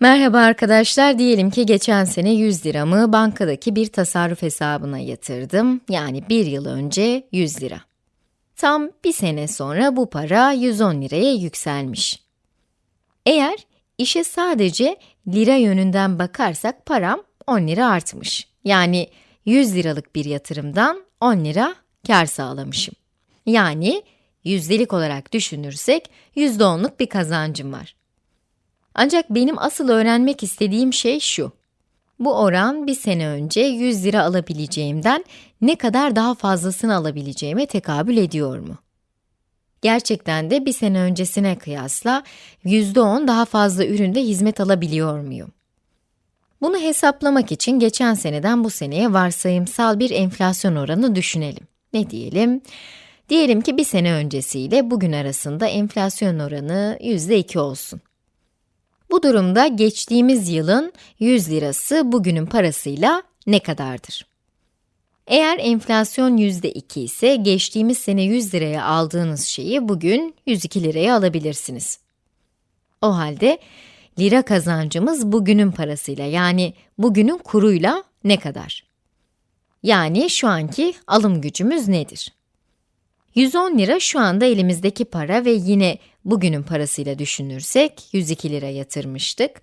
Merhaba arkadaşlar, diyelim ki geçen sene 100 liramı bankadaki bir tasarruf hesabına yatırdım. Yani bir yıl önce 100 lira. Tam bir sene sonra bu para 110 liraya yükselmiş. Eğer işe sadece lira yönünden bakarsak param 10 lira artmış. Yani 100 liralık bir yatırımdan 10 lira kar sağlamışım. Yani yüzdelik olarak düşünürsek %10'luk bir kazancım var. Ancak benim asıl öğrenmek istediğim şey şu. Bu oran bir sene önce 100 lira alabileceğimden ne kadar daha fazlasını alabileceğime tekabül ediyor mu? Gerçekten de bir sene öncesine kıyasla %10 daha fazla üründe hizmet alabiliyor muyum? Bunu hesaplamak için geçen seneden bu seneye varsayımsal bir enflasyon oranı düşünelim. Ne diyelim? Diyelim ki bir sene öncesiyle bugün arasında enflasyon oranı %2 olsun. Bu durumda geçtiğimiz yılın 100 lirası bugünün parasıyla ne kadardır? Eğer enflasyon %2 ise geçtiğimiz sene 100 liraya aldığınız şeyi bugün 102 liraya alabilirsiniz. O halde lira kazancımız bugünün parasıyla yani bugünün kuruyla ne kadar? Yani şu anki alım gücümüz nedir? 110 lira şu anda elimizdeki para ve yine bugünün parasıyla düşünürsek 102 lira yatırmıştık.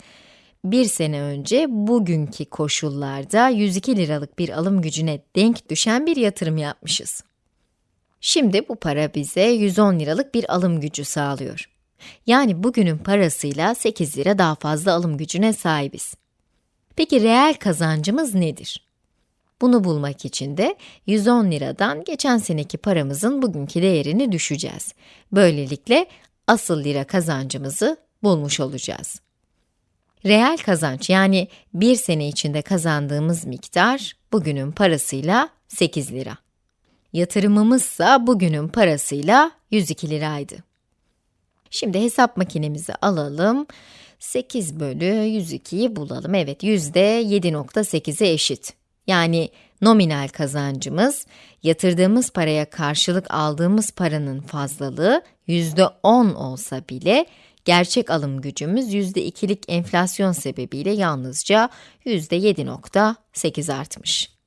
Bir sene önce bugünkü koşullarda 102 liralık bir alım gücüne denk düşen bir yatırım yapmışız. Şimdi bu para bize 110 liralık bir alım gücü sağlıyor. Yani bugünün parasıyla 8 lira daha fazla alım gücüne sahibiz. Peki reel kazancımız nedir? Bunu bulmak için de 110 liradan geçen seneki paramızın bugünkü değerini düşeceğiz. Böylelikle asıl lira kazancımızı bulmuş olacağız. Reel kazanç yani bir sene içinde kazandığımız miktar bugünün parasıyla 8 lira. Yatırımımızsa bugünün parasıyla 102 liraydı. Şimdi hesap makinemizi alalım. 8 bölü 102'yi bulalım. Evet, yüzde 7.8'e eşit. Yani nominal kazancımız, yatırdığımız paraya karşılık aldığımız paranın fazlalığı %10 olsa bile, gerçek alım gücümüz %2'lik enflasyon sebebiyle yalnızca %7.8 artmış.